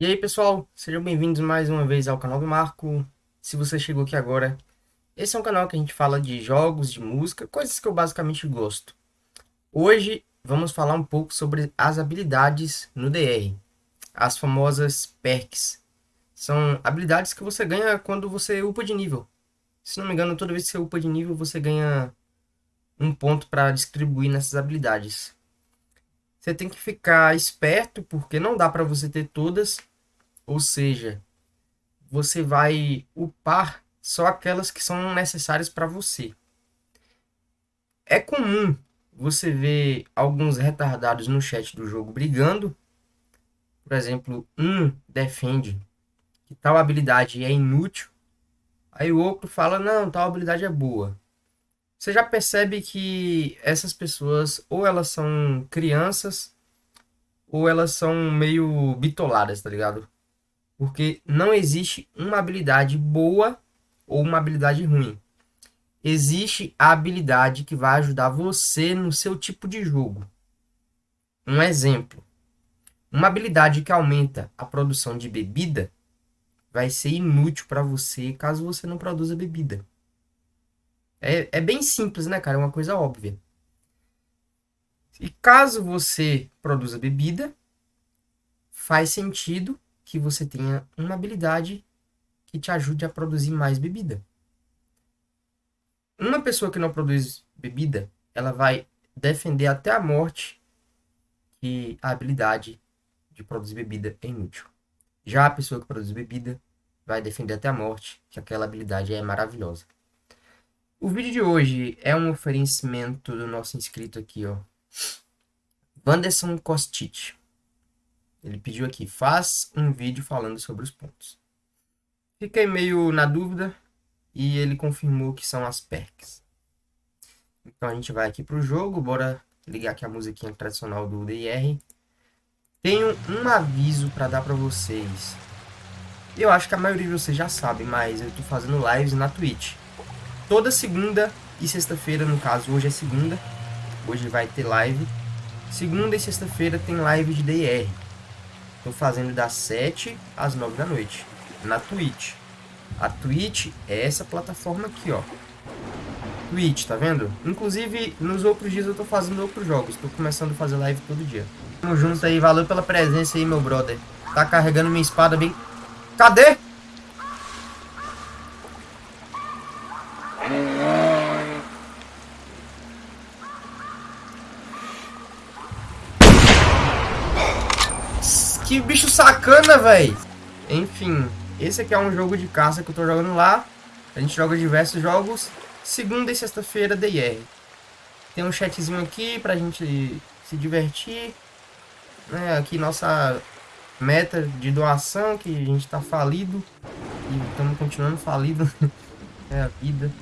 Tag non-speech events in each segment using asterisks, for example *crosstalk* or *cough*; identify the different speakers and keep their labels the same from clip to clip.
Speaker 1: E aí, pessoal, sejam bem-vindos mais uma vez ao canal do Marco. Se você chegou aqui agora, esse é um canal que a gente fala de jogos, de música, coisas que eu basicamente gosto. Hoje vamos falar um pouco sobre as habilidades no DR, as famosas perks. São habilidades que você ganha quando você upa de nível. Se não me engano, toda vez que você upa de nível, você ganha um ponto para distribuir nessas habilidades. Você tem que ficar esperto, porque não dá para você ter todas ou seja, você vai upar só aquelas que são necessárias para você. É comum você ver alguns retardados no chat do jogo brigando. Por exemplo, um defende que tal habilidade é inútil. Aí o outro fala, não, tal habilidade é boa. Você já percebe que essas pessoas ou elas são crianças ou elas são meio bitoladas, tá ligado? Porque não existe uma habilidade boa ou uma habilidade ruim. Existe a habilidade que vai ajudar você no seu tipo de jogo. Um exemplo. Uma habilidade que aumenta a produção de bebida vai ser inútil para você caso você não produza bebida. É, é bem simples, né, cara? É uma coisa óbvia. E caso você produza bebida, faz sentido que você tenha uma habilidade que te ajude a produzir mais bebida. Uma pessoa que não produz bebida, ela vai defender até a morte que a habilidade de produzir bebida é inútil. Já a pessoa que produz bebida vai defender até a morte que aquela habilidade é maravilhosa. O vídeo de hoje é um oferecimento do nosso inscrito aqui, ó. Wanderson Kostic. Ele pediu aqui, faz um vídeo falando sobre os pontos. Fiquei meio na dúvida e ele confirmou que são as perks. Então a gente vai aqui para o jogo, bora ligar aqui a musiquinha tradicional do DR. Tenho um aviso para dar para vocês. Eu acho que a maioria de vocês já sabe, mas eu estou fazendo lives na Twitch. Toda segunda e sexta-feira, no caso, hoje é segunda. Hoje vai ter live. Segunda e sexta-feira tem live de DR. Tô fazendo das 7 às 9 da noite. Na Twitch. A Twitch é essa plataforma aqui, ó. Twitch, tá vendo? Inclusive, nos outros dias eu tô fazendo outros jogos. Tô começando a fazer live todo dia. Tamo junto aí. Valeu pela presença aí, meu brother. Tá carregando minha espada bem... Cadê? Que bicho sacana, velho. Enfim, esse aqui é um jogo de caça que eu tô jogando lá. A gente joga diversos jogos. Segunda e sexta-feira, DR. Tem um chatzinho aqui pra gente se divertir. Né, aqui nossa meta de doação, que a gente tá falido. E estamos continuando falido. *laughs* é a vida.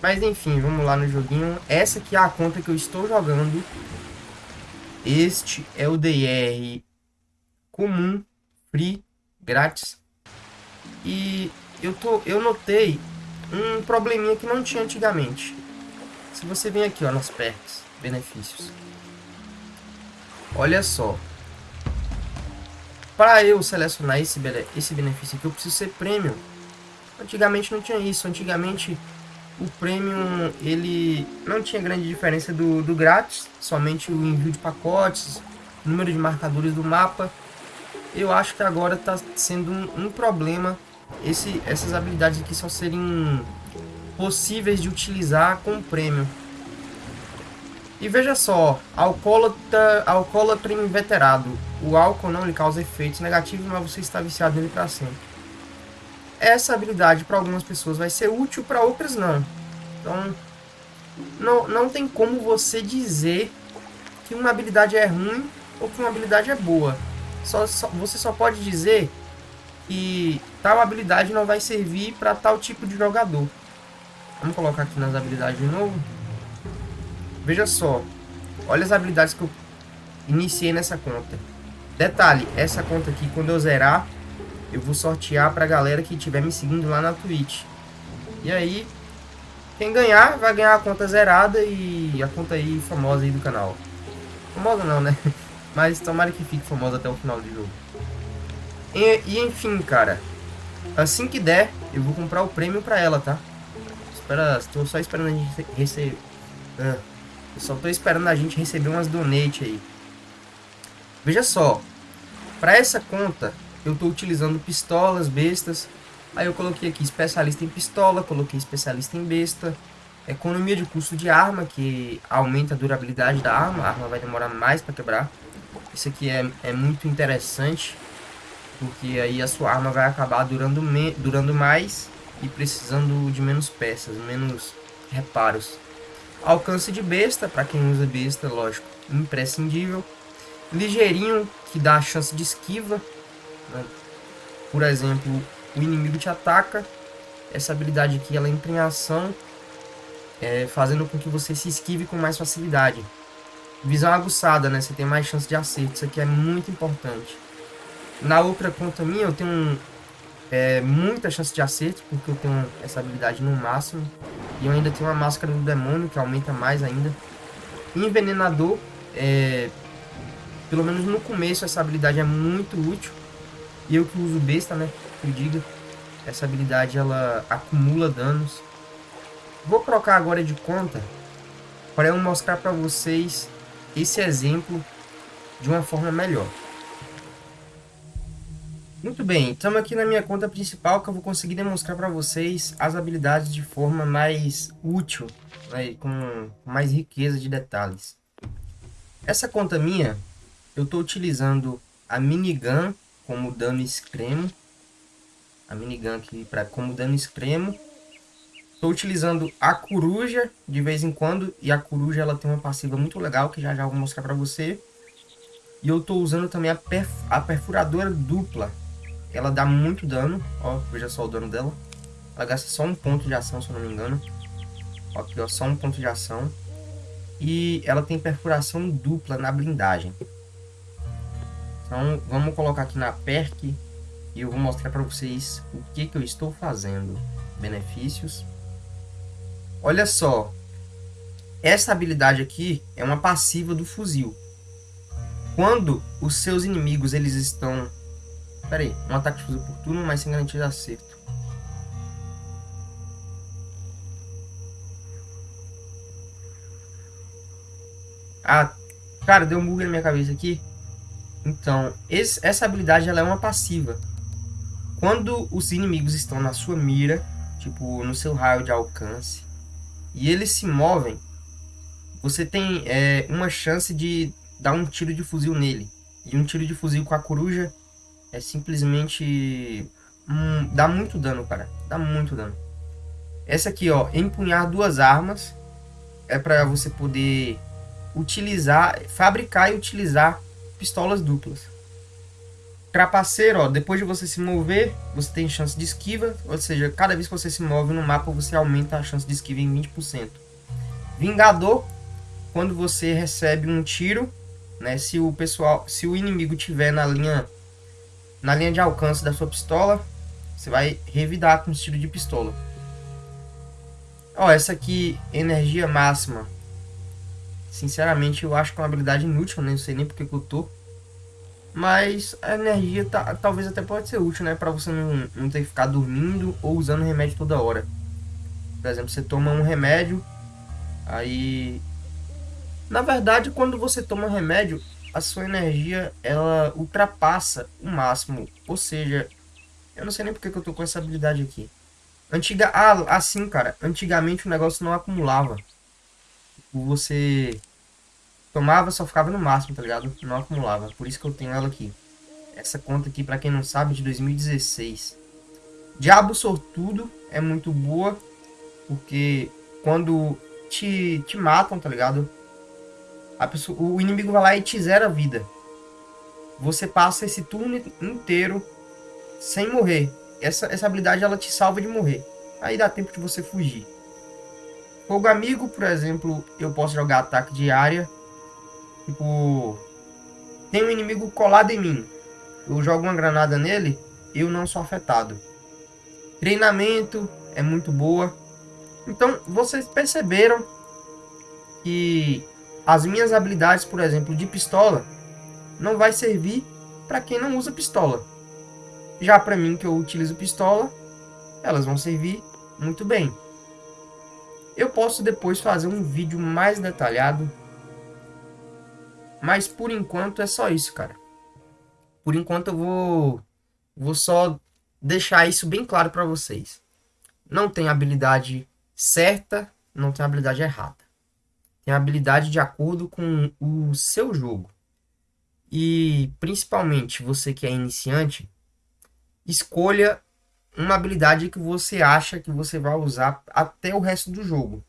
Speaker 1: Mas enfim, vamos lá no joguinho. Essa aqui é a conta que eu estou jogando. Este é o DR comum, free, grátis. E eu, tô, eu notei um probleminha que não tinha antigamente. Se você vem aqui ó, nas perks, benefícios. Olha só. Para eu selecionar esse, esse benefício aqui, eu preciso ser premium. Antigamente não tinha isso. Antigamente o premium ele não tinha grande diferença do, do grátis. Somente o envio de pacotes, número de marcadores do mapa eu acho que agora está sendo um, um, problema esse, essas habilidades aqui só serem possíveis de utilizar com prêmio. E veja só, alcoólatra, alcoólatra inveterado. O álcool não lhe causa efeitos negativos, mas você está viciado nele para sempre. Essa habilidade para algumas pessoas vai ser útil, para outras não. Então, não, não tem como você dizer que uma habilidade é ruim ou que uma habilidade é boa. Só, só, você só pode dizer que tal habilidade não vai servir para tal tipo de jogador. Vamos colocar aqui nas habilidades de novo. Veja só. Olha as habilidades que eu iniciei nessa conta. Detalhe, essa conta aqui, quando eu zerar, eu vou sortear pra galera que estiver me seguindo lá na Twitch. E aí, quem ganhar, vai ganhar a conta zerada e a conta aí famosa aí do canal. Famosa não, né? *laughs* Mas tomara que fique famoso até o final do jogo. E, e enfim, cara. Assim que der, eu vou comprar o prêmio pra ela, tá? Espera, estou só esperando a gente receber... Ah, só tô esperando a gente receber umas donate aí. Veja só. Pra essa conta, eu tô utilizando pistolas, bestas. Aí eu coloquei aqui especialista em pistola, coloquei especialista em besta. Economia de custo de arma, que aumenta a durabilidade da arma. A arma vai demorar mais para quebrar. Isso aqui é, é muito interessante. Porque aí a sua arma vai acabar durando, me, durando mais e precisando de menos peças, menos reparos. Alcance de besta, para quem usa besta, lógico, imprescindível. Ligeirinho, que dá a chance de esquiva. Né? Por exemplo, o inimigo te ataca. Essa habilidade aqui ela entra em ação, é, fazendo com que você se esquive com mais facilidade. Visão aguçada, né? Você tem mais chance de acerto. Isso aqui é muito importante. Na outra conta minha, eu tenho é, muita chance de acerto, porque eu tenho essa habilidade no máximo. E eu ainda tenho uma máscara do demônio, que aumenta mais ainda. Envenenador, é, pelo menos no começo, essa habilidade é muito útil. E eu que uso besta, né? Que eu diga. Essa habilidade, ela acumula danos. Vou trocar agora de conta para eu mostrar para vocês esse exemplo de uma forma melhor. Muito bem, estamos aqui na minha conta principal que eu vou conseguir demonstrar para vocês as habilidades de forma mais útil, né, com mais riqueza de detalhes. Essa conta minha, eu estou utilizando a minigun como dano extremo, a minigun aqui para como dano extremo. Estou utilizando a coruja de vez em quando e a coruja ela tem uma passiva muito legal que já já vou mostrar para você. E eu estou usando também a, perf a perfuradora dupla ela dá muito dano, ó, veja só o dano dela. Ela gasta só um ponto de ação, se eu não me engano. Ó, aqui, ó, só um ponto de ação. E ela tem perfuração dupla na blindagem. Então, vamos colocar aqui na perk. E eu vou mostrar para vocês o que, que eu estou fazendo. Benefícios. Olha só. Essa habilidade aqui é uma passiva do fuzil. Quando os seus inimigos eles estão Pera aí, um ataque de fuzil por turno, mas sem garantia de acerto. Ah, cara, deu um bug na minha cabeça aqui. Então, esse, essa habilidade ela é uma passiva. Quando os inimigos estão na sua mira, tipo, no seu raio de alcance, e eles se movem, você tem é, uma chance de dar um tiro de fuzil nele. E um tiro de fuzil com a coruja é simplesmente... Hum, dá muito dano, cara. Dá muito dano. Essa aqui, ó, empunhar duas armas. É para você poder utilizar, fabricar e utilizar pistolas duplas. Trapaceiro, ó, depois de você se mover, você tem chance de esquiva, ou seja, cada vez que você se move no mapa, você aumenta a chance de esquiva em 20%. Vingador, quando você recebe um tiro, né, se o pessoal, se o inimigo tiver na linha na linha de alcance da sua pistola, você vai revidar com estilo de pistola. Ó, essa aqui, energia máxima. Sinceramente, eu acho que é uma habilidade inútil, né? não sei nem porque que eu tô. Mas a energia tá, talvez até pode ser útil, né? Pra você não, não ter que ficar dormindo ou usando remédio toda hora. Por exemplo, você toma um remédio, aí... Na verdade, quando você toma um remédio, a sua energia ela ultrapassa o máximo. Ou seja, eu não sei nem porque que eu tô com essa habilidade aqui. Antiga, ah, assim, cara, antigamente o negócio não acumulava. Você tomava, só ficava no máximo, tá ligado? Não acumulava. Por isso que eu tenho ela aqui. Essa conta aqui, pra quem não sabe, é de 2016. Diabo Sortudo é muito boa, porque quando te, te matam, tá ligado? A pessoa, o inimigo vai lá e te zera a vida. Você passa esse turno inteiro sem morrer. Essa, essa habilidade ela te salva de morrer. Aí dá tempo de você fugir. Fogo amigo, por exemplo, eu posso jogar ataque de área. Tipo, tem um inimigo colado em mim. Eu jogo uma granada nele, eu não sou afetado. Treinamento é muito boa. Então, vocês perceberam que as minhas habilidades, por exemplo, de pistola, não vai servir para quem não usa pistola. Já para mim, que eu utilizo pistola, elas vão servir muito bem. Eu posso depois fazer um vídeo mais detalhado, mas por enquanto é só isso, cara. Por enquanto eu vou, vou só deixar isso bem claro para vocês. Não tem habilidade certa, não tem habilidade errada. Tem habilidade de acordo com o seu jogo. E principalmente você que é iniciante, escolha uma habilidade que você acha que você vai usar até o resto do jogo.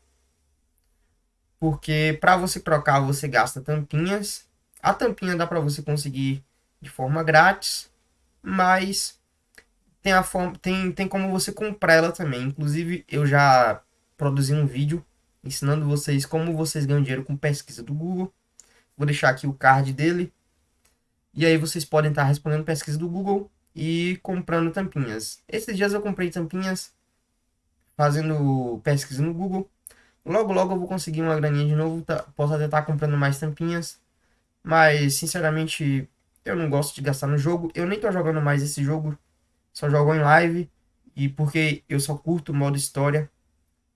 Speaker 1: Porque para você trocar você gasta tampinhas. A tampinha dá para você conseguir de forma grátis, mas tem a forma tem, tem como você comprar ela também. Inclusive eu já produzi um vídeo ensinando vocês como vocês ganham dinheiro com pesquisa do Google. Vou deixar aqui o card dele. E aí vocês podem estar respondendo pesquisa do Google e comprando tampinhas. Esses dias eu comprei tampinhas fazendo pesquisa no Google. Logo, logo eu vou conseguir uma graninha de novo. Tá, posso até estar comprando mais tampinhas. Mas, sinceramente, eu não gosto de gastar no jogo. Eu nem tô jogando mais esse jogo. Só jogo em live. E porque eu só curto o modo história.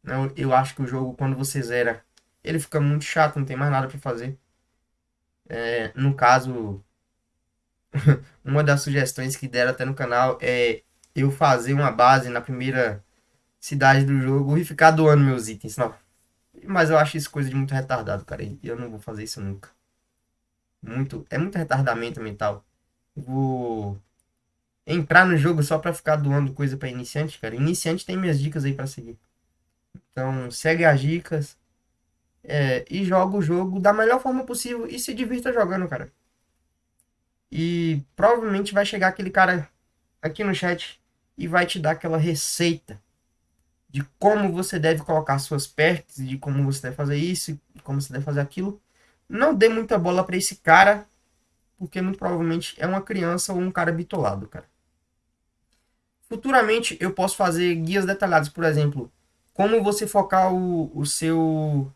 Speaker 1: Eu, eu acho que o jogo, quando você zera, ele fica muito chato. Não tem mais nada para fazer. É, no caso, *laughs* uma das sugestões que deram até no canal é eu fazer uma base na primeira cidade do jogo e ficar doando meus itens. Não. Mas eu acho isso coisa de muito retardado, cara. E eu não vou fazer isso nunca. Muito, é muito retardamento mental. Eu vou entrar no jogo só pra ficar doando coisa para iniciante, cara. Iniciante tem minhas dicas aí para seguir. Então, segue as dicas. É, e joga o jogo da melhor forma possível e se divirta jogando, cara. E provavelmente vai chegar aquele cara aqui no chat e vai te dar aquela receita de como você deve colocar suas pernas, de como você deve fazer isso, como você deve fazer aquilo. Não dê muita bola para esse cara, porque muito provavelmente é uma criança ou um cara bitolado, cara. Futuramente eu posso fazer guias detalhados, por exemplo, como você focar o, o seu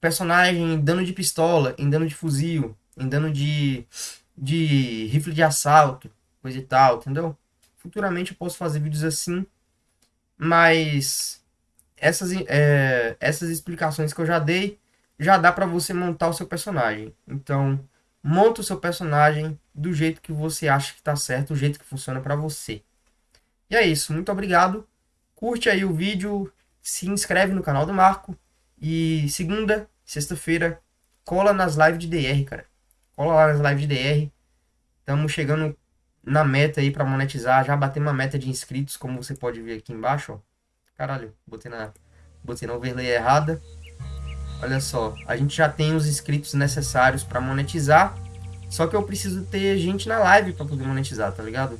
Speaker 1: personagem em dano de pistola, em dano de fuzil, em dano de de rifle de assalto, coisa e tal, entendeu? Futuramente eu posso fazer vídeos assim, mas essas, é, essas explicações que eu já dei, já dá para você montar o seu personagem. Então, monta o seu personagem do jeito que você acha que tá certo, do jeito que funciona para você. E é isso, muito obrigado. Curte aí o vídeo, se inscreve no canal do Marco e segunda, sexta-feira, cola nas lives de DR, cara. Cola lá nas lives de DR. Estamos chegando na meta aí para monetizar. Já batemos uma meta de inscritos, como você pode ver aqui embaixo. Ó. Caralho, botei na, botei na overlay errada. Olha só, a gente já tem os inscritos necessários para monetizar. Só que eu preciso ter gente na live para poder monetizar, tá ligado?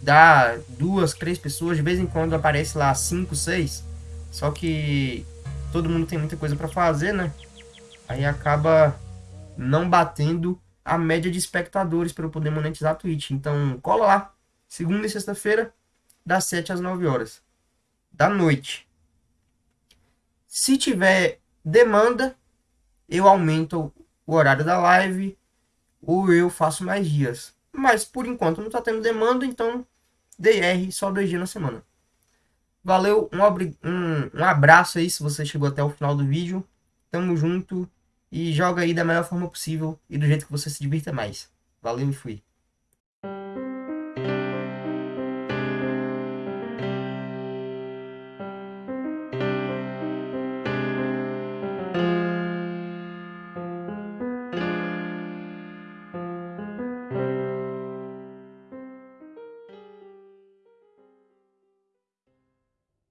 Speaker 1: Dá duas, três pessoas, de vez em quando aparece lá cinco, seis. Só que todo mundo tem muita coisa para fazer, né? Aí acaba não batendo a média de espectadores para eu poder monetizar a Twitch. Então, cola lá. Segunda e sexta-feira, das 7 às 9 horas da noite. Se tiver demanda, eu aumento o horário da live ou eu faço mais dias. Mas por enquanto não está tendo demanda, então DR só dois dias na semana. Valeu, um, um, um abraço aí se você chegou até o final do vídeo. Tamo junto e joga aí da melhor forma possível e do jeito que você se divirta mais. Valeu e fui.